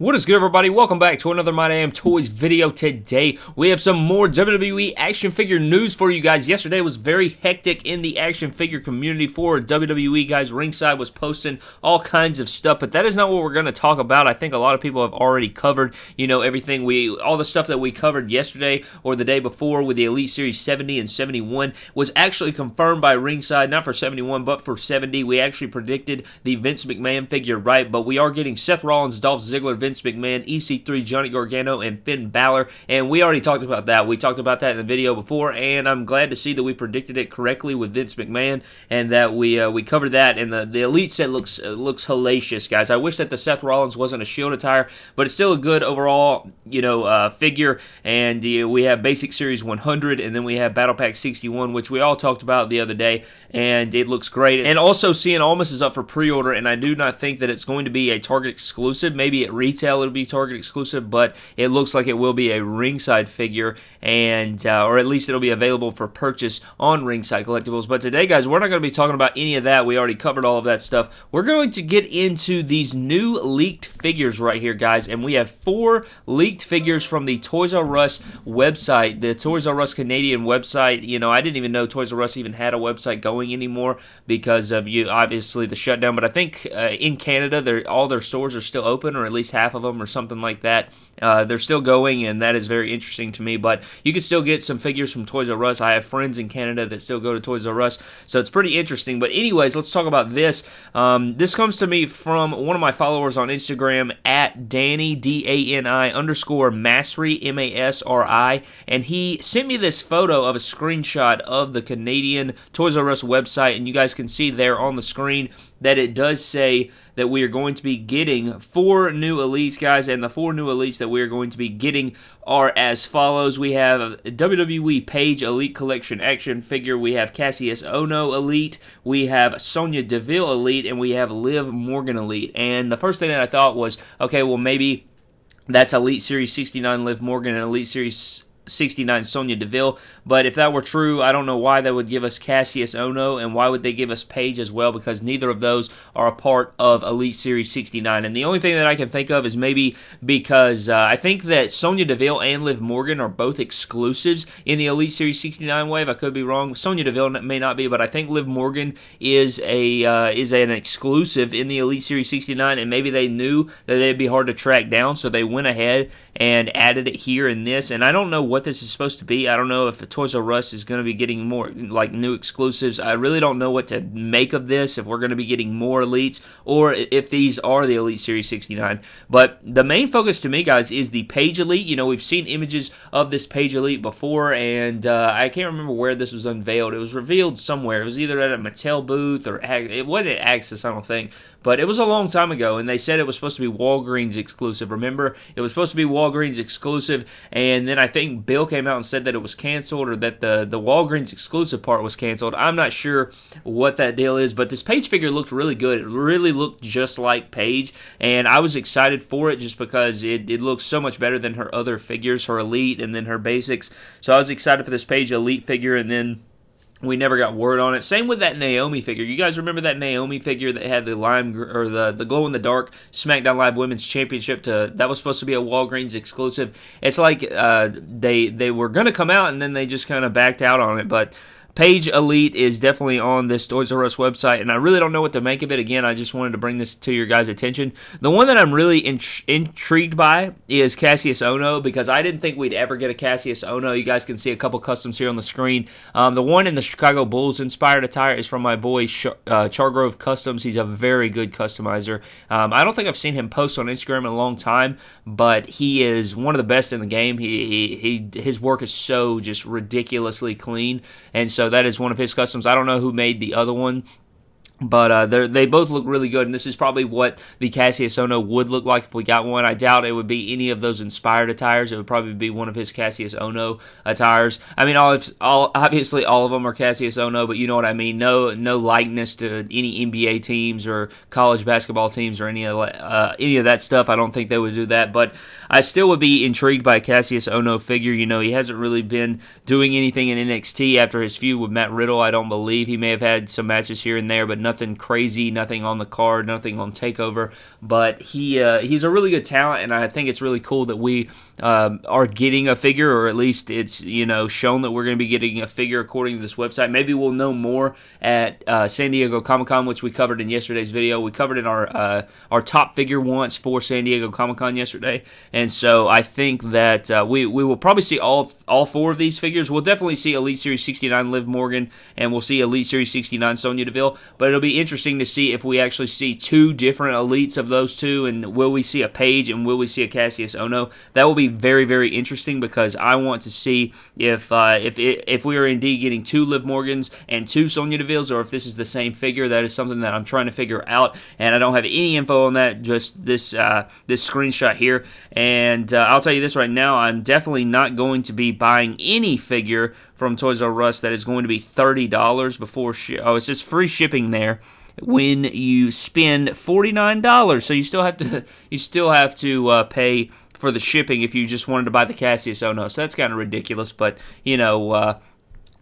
What is good, everybody? Welcome back to another My Damn Toys video. Today, we have some more WWE action figure news for you guys. Yesterday was very hectic in the action figure community for WWE, guys. Ringside was posting all kinds of stuff, but that is not what we're going to talk about. I think a lot of people have already covered, you know, everything we, all the stuff that we covered yesterday or the day before with the Elite Series 70 and 71 was actually confirmed by Ringside, not for 71, but for 70. We actually predicted the Vince McMahon figure right, but we are getting Seth Rollins, Dolph Ziggler, Vince Vince McMahon, EC3, Johnny Gargano, and Finn Balor. And we already talked about that. We talked about that in the video before, and I'm glad to see that we predicted it correctly with Vince McMahon and that we uh, we covered that. And the, the Elite set looks uh, looks hellacious, guys. I wish that the Seth Rollins wasn't a Shield attire, but it's still a good overall, you know, uh, figure. And uh, we have Basic Series 100, and then we have Battle Pack 61, which we all talked about the other day, and it looks great. And also, Cien Almas is up for pre-order, and I do not think that it's going to be a Target exclusive. Maybe at retail retail it'll be Target exclusive, but it looks like it will be a ringside figure, and uh, or at least it'll be available for purchase on Ringside Collectibles. But today, guys, we're not going to be talking about any of that. We already covered all of that stuff. We're going to get into these new leaked figures right here, guys, and we have four leaked figures from the Toys R Us website, the Toys R Us Canadian website. You know, I didn't even know Toys R Us even had a website going anymore because of you obviously the shutdown. But I think uh, in Canada, all their stores are still open, or at least half of of them or something like that. Uh, they're still going, and that is very interesting to me. But you can still get some figures from Toys R Us. I have friends in Canada that still go to Toys R Us, so it's pretty interesting. But anyways, let's talk about this. Um, this comes to me from one of my followers on Instagram at Danny D A N I underscore Masri M A S R I, and he sent me this photo of a screenshot of the Canadian Toys R Us website, and you guys can see there on the screen that it does say that we are going to be getting four new elites, guys, and the four new elites that we are going to be getting are as follows. We have WWE Paige Elite Collection action figure. We have Kassius Ohno Elite. We have Sonya Deville Elite, and we have Liv Morgan Elite. And the first thing that I thought was, okay, well maybe that's Elite Series 69 Liv Morgan and Elite Series 69 Sonya Deville. But if that were true, I don't know why they would give us Kassius Ohno and why would they give us Paige as well because neither of those are a part of Elite Series 69. And the only thing that I can think of is maybe because uh, I think that Sonya Deville and Liv Morgan are both exclusives in the Elite Series 69 wave. I could be wrong. Sonya Deville may not be, but I think Liv Morgan is a uh, is an exclusive in the Elite Series 69, and maybe they knew that it'd be hard to track down, so they went ahead and added it here in this. And I don't know what this is supposed to be. I don't know if Toys R Us is going to be getting more like new exclusives. I really don't know what to make of this. If we're going to be getting more elites or if these are the Elite Series 69. But the main focus to me, guys, is the Paige Elite. You know, we've seen images of this Paige Elite before, and uh, I can't remember where this was unveiled. It was revealed somewhere. It was either at a Mattel booth or it wasn't at Axxess, I don't think. But it was a long time ago, and they said it was supposed to be Walgreens exclusive. Remember, it was supposed to be Walgreens exclusive, and then I think Bill came out and said that it was canceled or that the the Walgreens exclusive part was canceled. I'm not sure what that deal is, but this Paige figure looked really good. It really looked just like Paige, and I was excited for it just because it, it looks so much better than her other figures, her Elite and then her Basics. So I was excited for this Paige Elite figure, and then we never got word on it. Same with that Naomi figure. You guys remember that Naomi figure that had the lime or the the glow in the dark SmackDown Live Women's Championship? To that was supposed to be a Walgreens exclusive. It's like uh, they they were gonna come out and then they just kind of backed out on it, but. Paige Elite is definitely on this Toys R Us website, and I really don't know what to make of it. Again, I just wanted to bring this to your guys' attention. The one that I'm really intrigued by is Kassius Ohno because I didn't think we'd ever get a Kassius Ohno. You guys can see a couple customs here on the screen. Um, the one in the Chicago Bulls inspired attire is from my boy Char- uh, Chargrove Customs. He's a very good customizer. Um, I don't think I've seen him post on Instagram in a long time, but he is one of the best in the game. He, he, he his work is so just ridiculously clean, and so so that is one of his customs. I don't know who made the other one. But uh, they both look really good, and this is probably what the Kassius Ohno would look like if we got one. I doubt it would be any of those inspired attires. It would probably be one of his Kassius Ohno attires. I mean, all, all obviously all of them are Kassius Ohno, but you know what I mean. No, no likeness to any NBA teams or college basketball teams or any of uh, any of that stuff. I don't think they would do that. But I still would be intrigued by Kassius Ohno figure. You know, he hasn't really been doing anything in NXT after his feud with Matt Riddle. I don't believe he may have had some matches here and there, but nothing crazy, nothing on the card, nothing on Takeover. But he uh, he's a really good talent, and I think it's really cool that we um, are getting a figure, or at least it's you know shown that we're going to be getting a figure according to this website. Maybe we'll know more at uh, San Diego Comic Con, which we covered in yesterday's video. We covered in our uh, our top figure once for San Diego Comic Con yesterday, and so I think that uh, we we will probably see all all four of these figures. We'll definitely see Elite Series 69 Liv Morgan, and we'll see Elite Series 69 Sonya Deville. But it'll be interesting to see if we actually see two different elites of those two, and will we see a Paige and will we see a Kassius Ohno? That will be very very interesting because I want to see if uh, if if we are indeed getting two Liv Morgans and two Sonya Devilles, or if this is the same figure. That is something that I'm trying to figure out, and I don't have any info on that. Just this uh, this screenshot here, and uh, I'll tell you this right now: I'm definitely not going to be buying any figure from Toys R Us that is going to be thirty dollars before. Shi- oh, it's just free shipping there when you spend $49 so you still have to you still have to uh, pay for the shipping if you just wanted to buy the Kassius Ohno. So that's kind of ridiculous, but you know, uh,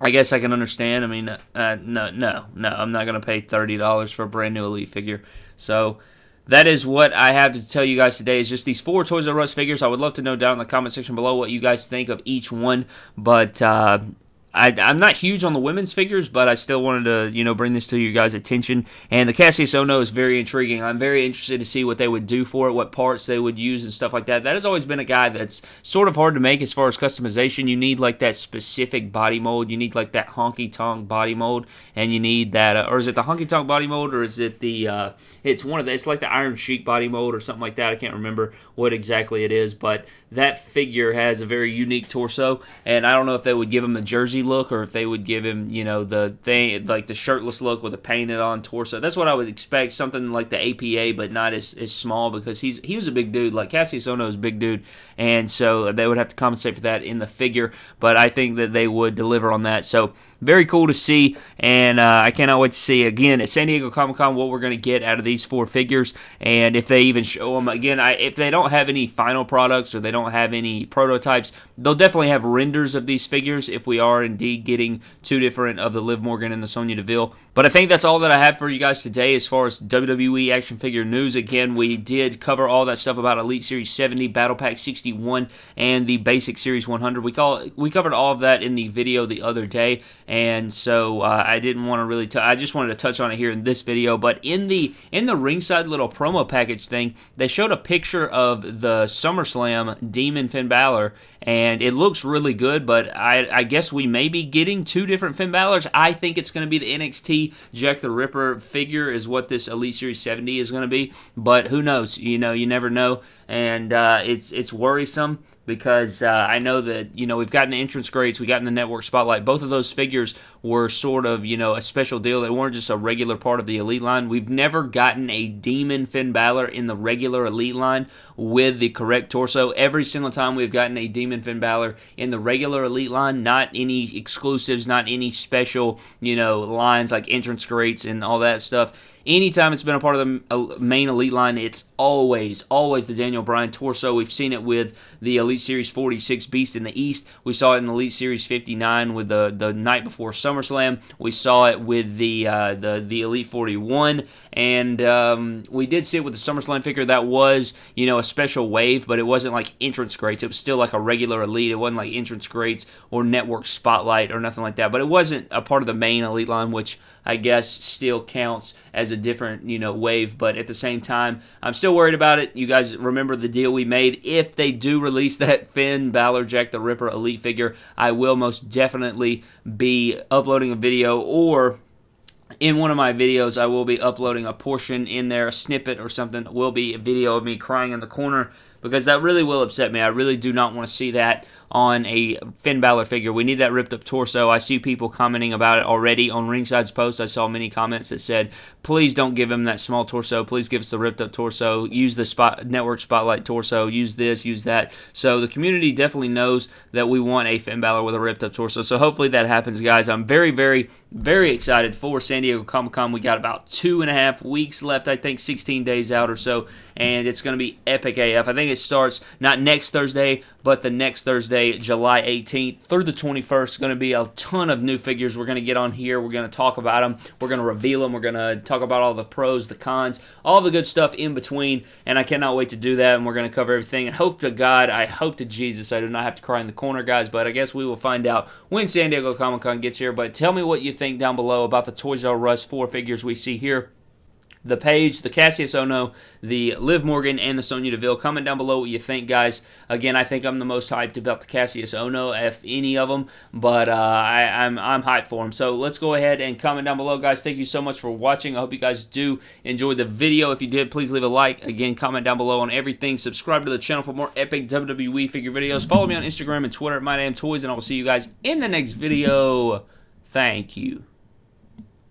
I guess I can understand. I mean, uh, no, no, no, I'm not going to pay thirty dollars for a brand new Elite figure. So that is what I have to tell you guys today. Is just these four Toys R Us figures. I would love to know down in the comment section below what you guys think of each one. But uh, I, am not huge on the women's figures, but I still wanted to, you know, bring this to you guys' attention. And the Kassius Ohno is very intriguing. I'm very interested to see what they would do for it, what parts they would use, and stuff like that. That has always been a guy that's sort of hard to make as far as customization. You need like that specific body mold. You need like that honky tonk body mold, and you need that, uh, or is it the honky tonk body mold, or is it the? Uh, it's one of the. It's like the Iron Sheik body mold or something like that. I can't remember what exactly it is, but that figure has a very unique torso, and I don't know if they would give him the jersey look or if they would give him, you know, the thing like the shirtless look with a painted on torso. That's what I would expect, something like the APA, but not as, as small because he's he was a big dude. Like Kassius Ohno is a big dude, and so they would have to compensate for that in the figure. But I think that they would deliver on that. So very cool to see, and uh, I cannot wait to see again at San Diego Comic Con what we're going to get out of these four figures, and if they even show them again. I, if they don't have any final products or they don't have any prototypes, they'll definitely have renders of these figures if we are indeed getting two different of the Liv Morgan and the Sonya Deville. But I think that's all that I have for you guys today as far as WWE action figure news. Again, we did cover all that stuff about Elite Series 70, Battle Pack 61, and the Basic Series 100. We call we covered all of that in the video the other day and so uh, I didn't want to really. T- I just wanted to touch on it here in this video. But in the in the ringside little promo package thing, they showed a picture of the SummerSlam Demon Finn Balor, and it looks really good. But I, I guess we may be getting two different Finn Balors. I think it's going to be the NXT Jack the Ripper figure is what this Elite Series 70 is going to be. But who knows? You know, you never know, and uh, it's it's worrisome because uh, I know that you know we've gotten the entrance greats, we got in the network spotlight. Both of those figures were sort of you know a special deal. They weren't just a regular part of the elite line. We've never gotten a demon Finn Balor in the regular elite line with the correct torso. Every single time we've gotten a demon Finn Balor in the regular elite line, not any exclusives, not any special you know lines like entrance greats and all that stuff Anytime it's been a part of the uh, main Elite line, it's always, always the Daniel Bryan torso. We've seen it with the Elite Series 46 Beast in the East. We saw it in the Elite Series 59 with the, the night before SummerSlam. We saw it with the uh, the, the Elite 41. And um, we did see it with the SummerSlam figure. That was, you know, a special wave, but it wasn't like entrance greats. It was still like a regular Elite. It wasn't like entrance greats or network spotlight or nothing like that. But it wasn't a part of the main Elite line, which I guess still counts as a different, you know, wave. But at the same time, I'm still worried about it. You guys remember the deal we made. If they do release that Finn Balor Jack the Ripper Elite figure, I will most definitely be uploading a video or in one of my videos, I will be uploading a portion in there, a snippet or something. It will be a video of me crying in the corner because that really will upset me. I really do not want to see that on a Finn Balor figure. We need that ripped up torso. I see people commenting about it already on Ringside's post. I saw many comments that said, please don't give him that small torso. Please give us the ripped up torso. Use the spot network spotlight torso. Use this, use that. So the community definitely knows that we want a Finn Balor with a ripped up torso. So hopefully that happens, guys. I'm very, very, very excited for San Diego Comic Con. We got about two and a half weeks left, I think 16 days out or so, and it's going to be epic AF. I think it starts not next Thursday, but the next Thursday, July 18th through the 21st. Going to be a ton of new figures we're going to get on here. We're going to talk about them. We're going to reveal them. We're going to talk about all the pros, the cons, all the good stuff in between. And I cannot wait to do that. And we're going to cover everything. And hope to God, I hope to Jesus, I do not have to cry in the corner, guys. But I guess we will find out when San Diego Comic Con gets here. But tell me what you think down below about the Toys R Us four figures we see here the Paige, the Kassius Ohno, the Liv Morgan, and the Sonya Deville. Comment down below what you think, guys. Again, I think I'm the most hyped about the Kassius Ohno, if any of them, but uh, I, am I'm, I'm hyped for him. So let's go ahead and comment down below, guys. Thank you so much for watching. I hope you guys do enjoy the video. If you did, please leave a like. Again, comment down below on everything. Subscribe to the channel for more epic WWE figure videos. Follow me on Instagram and Twitter at MyDamnToys, and I will see you guys in the next video. Thank you.